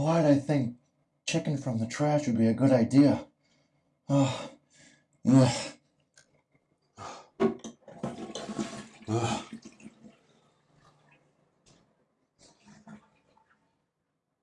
Why'd I think chicken from the trash would be a good idea? Oh, ugh. Ugh.